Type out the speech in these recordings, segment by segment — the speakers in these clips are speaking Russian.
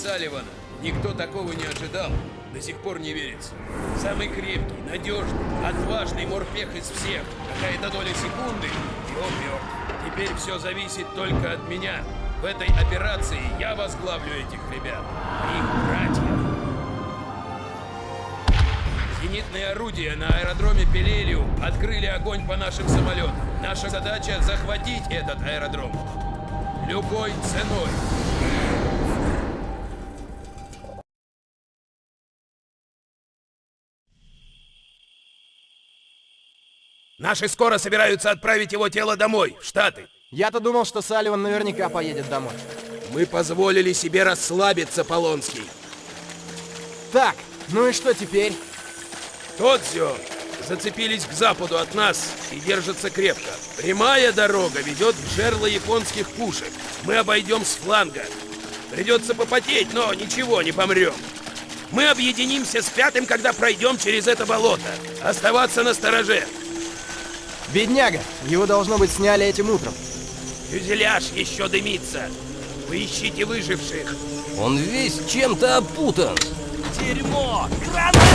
Салливана никто такого не ожидал, до сих пор не верится. Самый крепкий, надежный, отважный морпех из всех. Какая-то доля секунды, и он мертв. Теперь все зависит только от меня. В этой операции я возглавлю этих ребят. Их братья. Зенитные орудия на аэродроме Пелелиум открыли огонь по нашим самолетам. Наша задача захватить этот аэродром. Любой ценой. Наши скоро собираются отправить его тело домой, в Штаты. Я-то думал, что Салливан наверняка поедет домой. Мы позволили себе расслабиться, Полонский. Так, ну и что теперь? Тодзио зацепились к западу от нас и держатся крепко. Прямая дорога ведет в жерло японских пушек. Мы обойдем с фланга. Придется попотеть, но ничего, не помрем. Мы объединимся с пятым, когда пройдем через это болото. Оставаться на стороже. Бедняга, его должно быть сняли этим утром. Фюзеляж еще дымится. Вы ищите выживших. Он весь чем-то опутан. Дерьмо! Гранаты!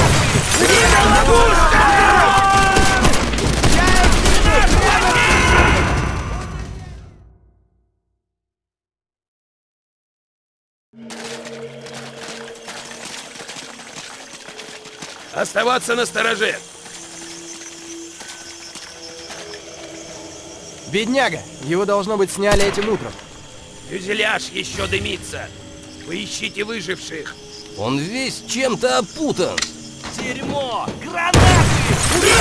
Оставаться на стороже. Бедняга, его должно быть сняли этим утром. Фюзеляж еще дымится. Вы ищите выживших. Он весь чем-то опутан. Дерьмо! Гранаты! Мне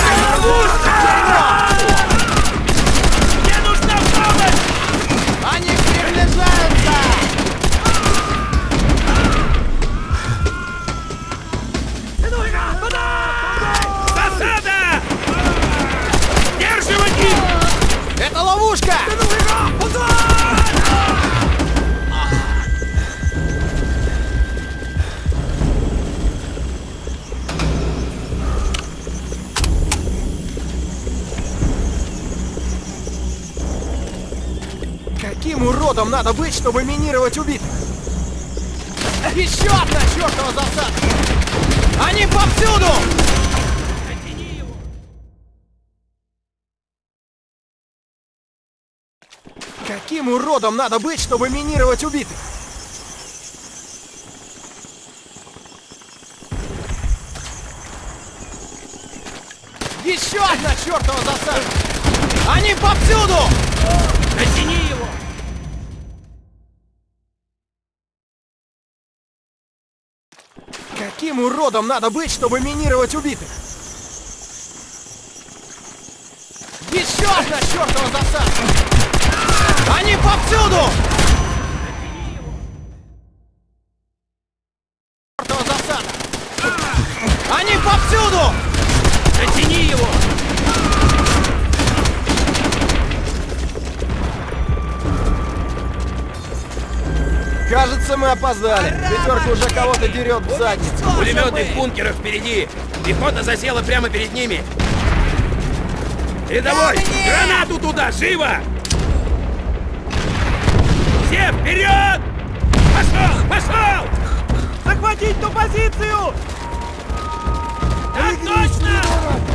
надо быть, чтобы минировать убитых? Еще одна чертова засада! Они повсюду! Каким уродом надо быть, чтобы минировать убитых? Еще одна чертова засада! Они повсюду! Натяни его! Каким уродом надо быть, чтобы минировать убитых? Еще одна чертова засада! Они повсюду! Кажется, мы опоздали. Пятерка уже кого-то дерет в задницу. Пулеметы в бункерах впереди! Пехота засела прямо перед ними! Рядовой! Гранату туда! Живо! Все вперед! Пошел! Пошел! Захватить ту позицию! Так точно!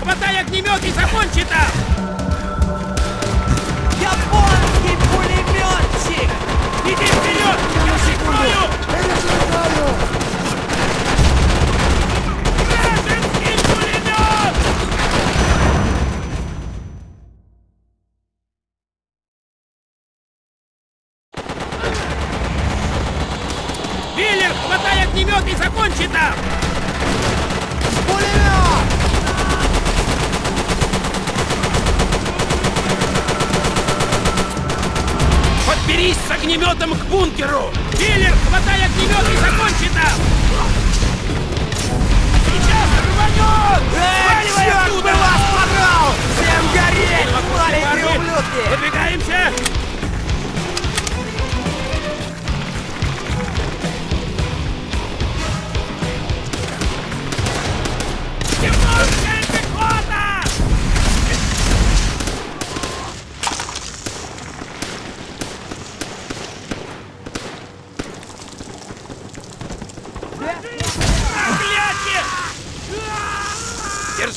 Хватай огнемет и закончи там!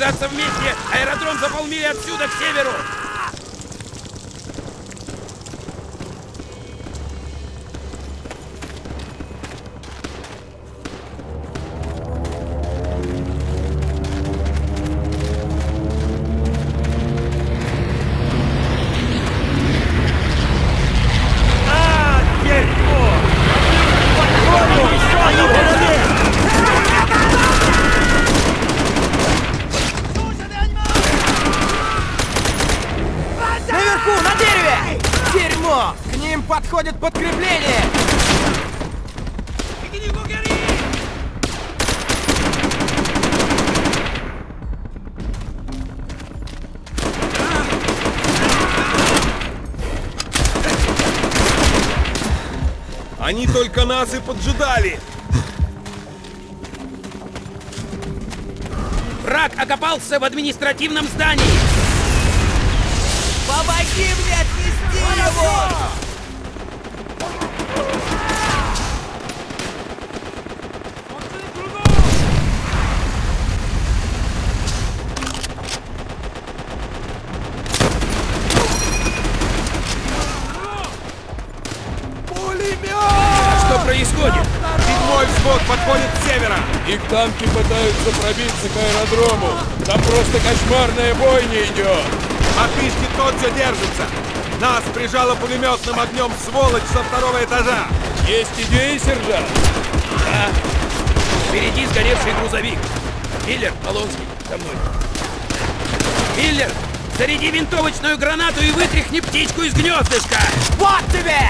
Держаться вместе! Аэродром за полмили отсюда, к северу! Они только нас и поджидали! Враг окопался в административном здании! Помоги мне отнести его! Что происходит? Седьмой взвод подходит с севера! Их танки пытаются пробиться к аэродрому. Там просто кошмарная бойня идет. Опишки тот все держится! Нас прижало пулеметным огнем сволочь со второго этажа! Есть идеи, сержант? Да. Впереди сгоревший грузовик. Миллер, Полонский, со мной. Миллер, заряди винтовочную гранату и вытряхни птичку из гнездышка! Вот тебе!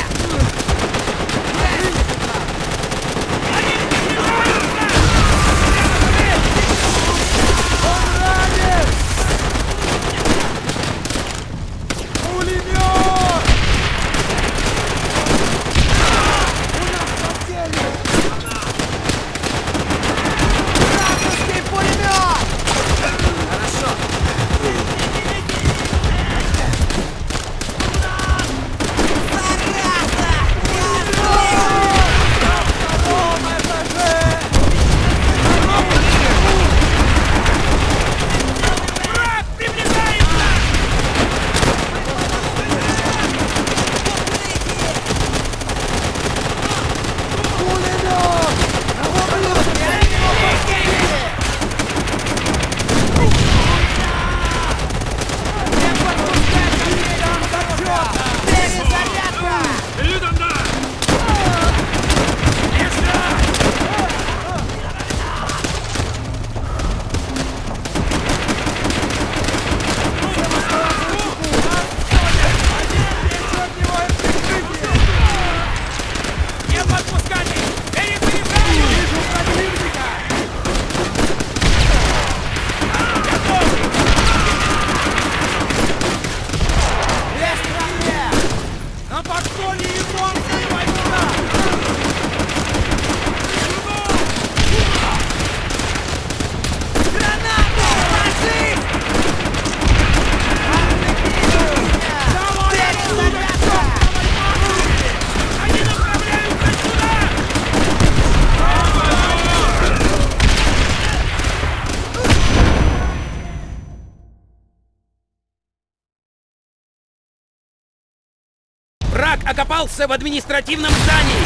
Окопался в административном здании.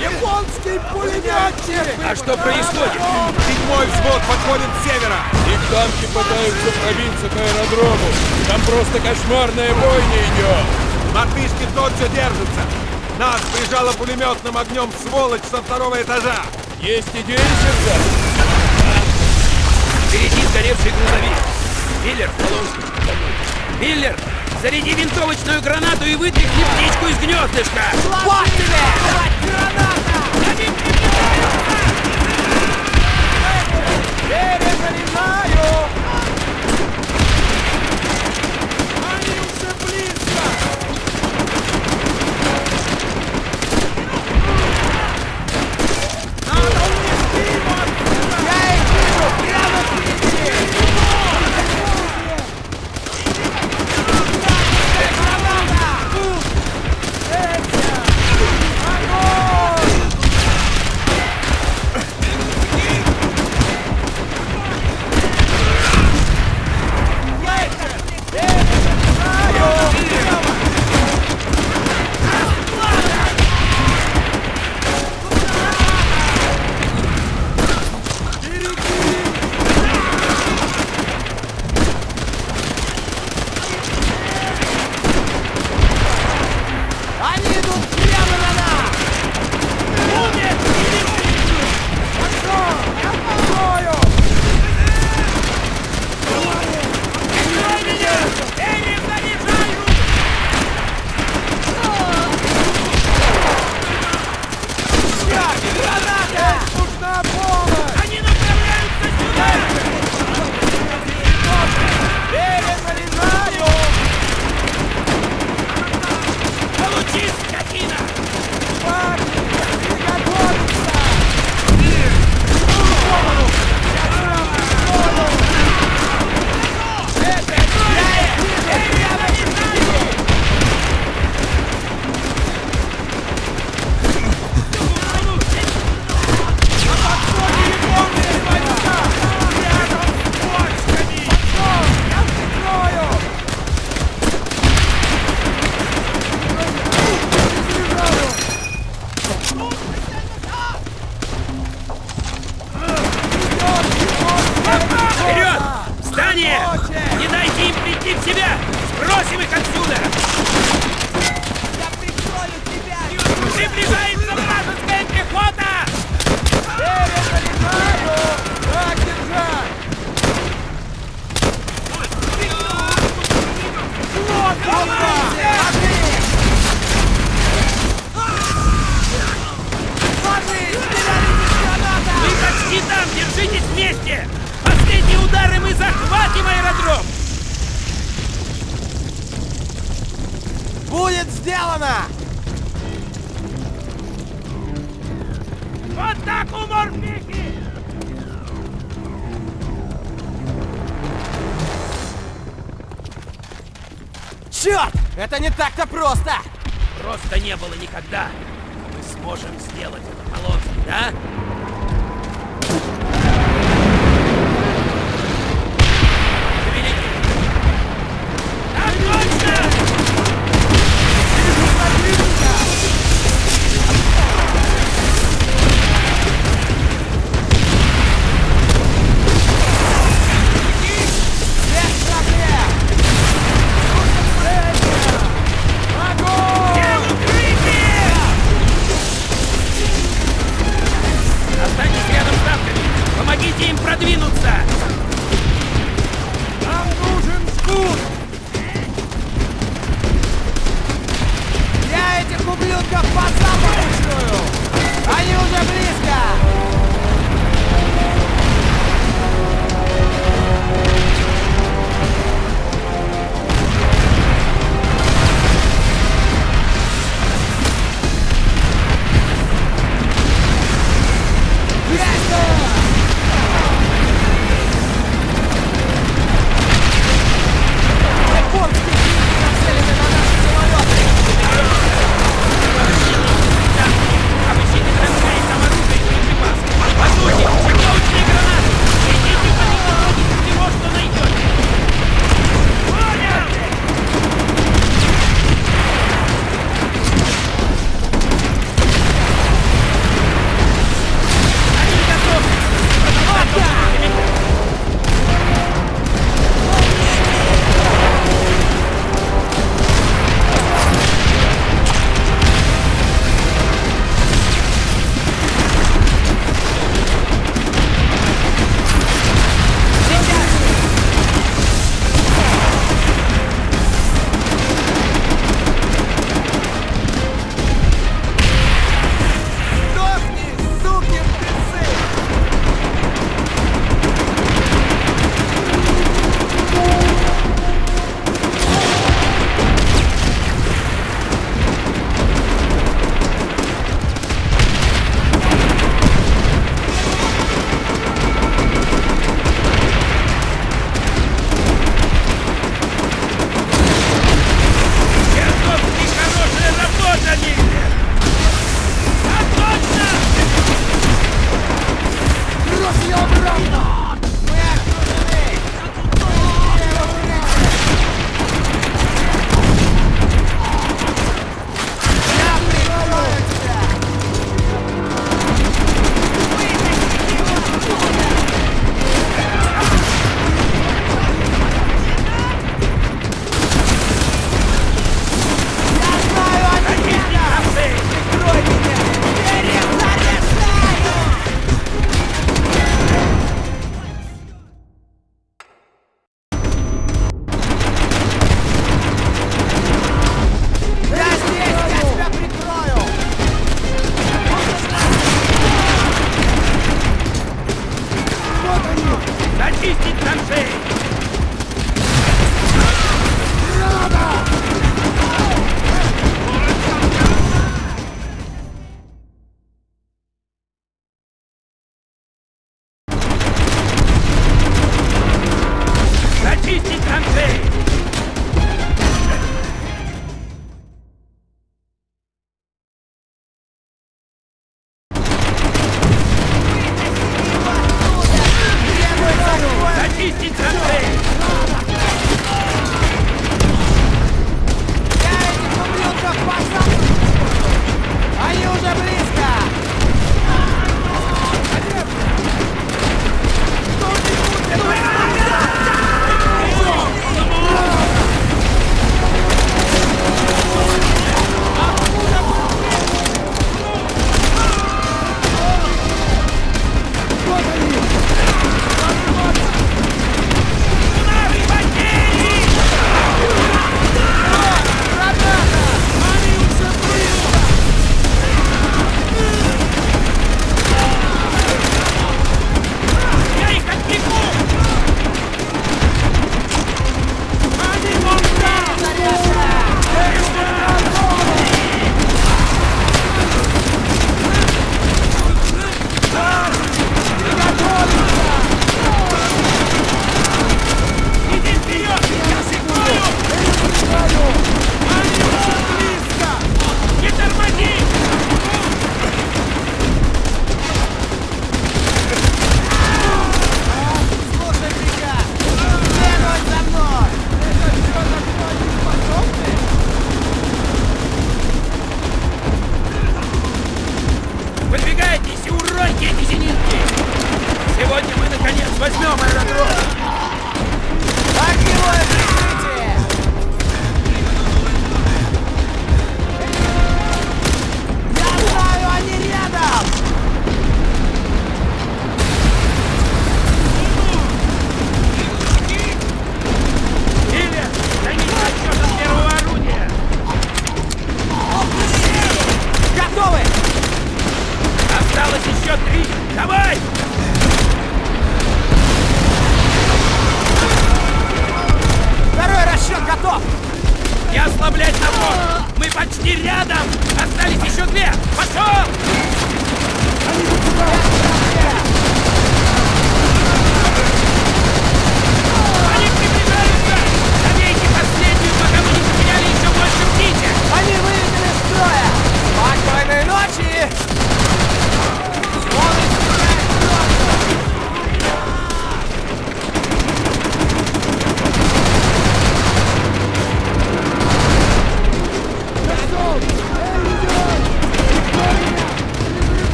Японский пулеметчик! А что происходит? Седьмой взвод подходит с севера. Их танки пытаются пробиться к аэродрому. Там просто кошмарная бойня идет. Мартышки тот все держится. Нас прижало пулеметным огнем сволочь со второго этажа. Есть идеи, сержант? Впереди сгоревший грузовик. Миллер, Полонский. Миллер, заряди винтовочную гранату и вытряхни птичку из гнездышка. Вот тебе! Перезаряжаю! Они Сбросим их отсюда!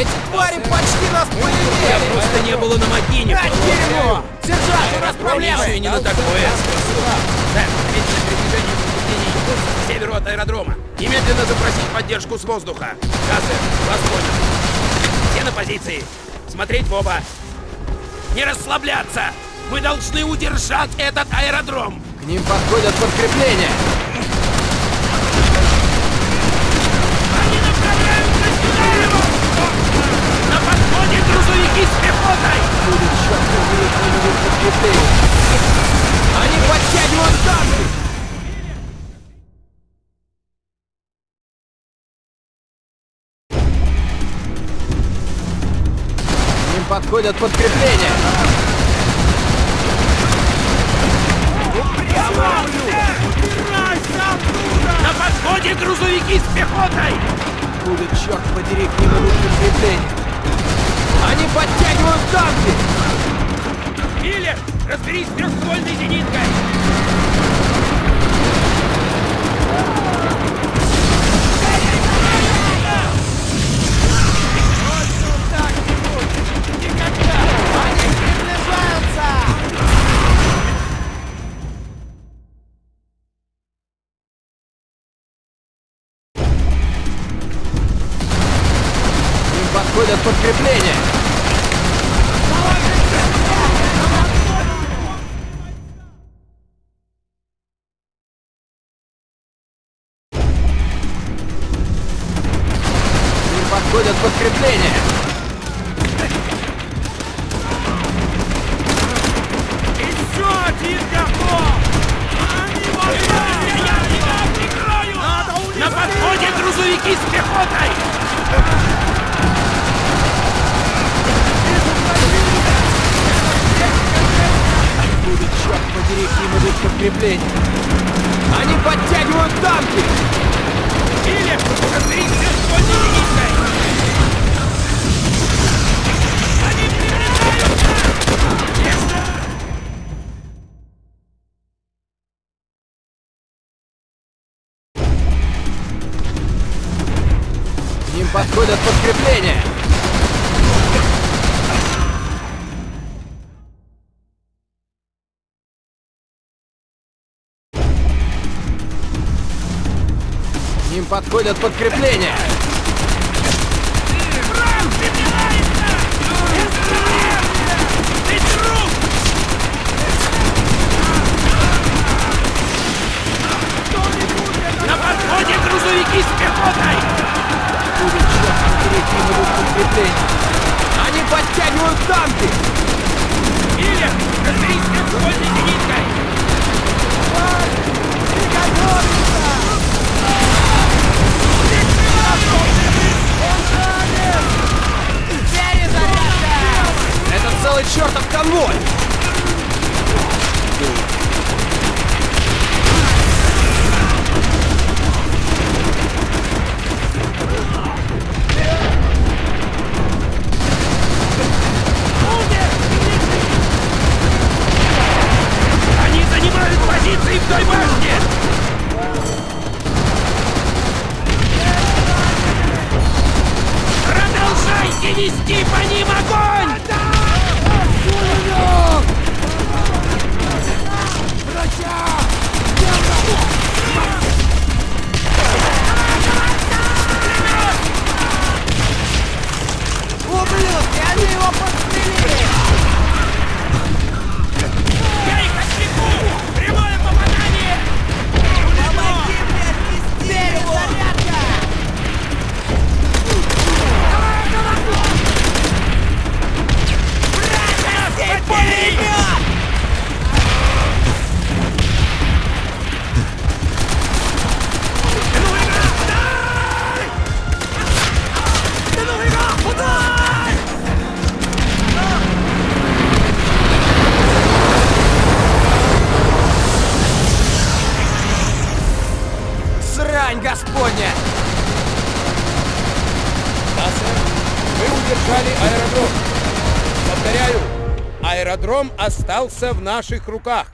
Эти твари почти нас Я полюбили! просто не было на Макине. А, дерьмо! Сержант, у нас проблемы! Еще и не на такое. Так, ответить передвижение повреждений к северу от аэродрома. Немедленно запросить поддержку с воздуха. Газы, вас понял. Все на позиции. Смотреть в оба. Не расслабляться. Мы должны удержать этот аэродром. К ним подходят подкрепления! Они направляются сюда! На подходе грузовики с пехотой! Будет черт побери кто-нибудь подкрепление! Они подтягивают танки! Подходят подкрепления! На подходе грузовики с пехотой! Будет черт подери к ним идут подкрепления! Они подтягивают танки! Миллер, разберись с трехствольной зениткой! с пехотой! Откуда, черт подери, к ним идут подкрепления? Они подтягивают! Подходят подкрепления! Остался в наших руках.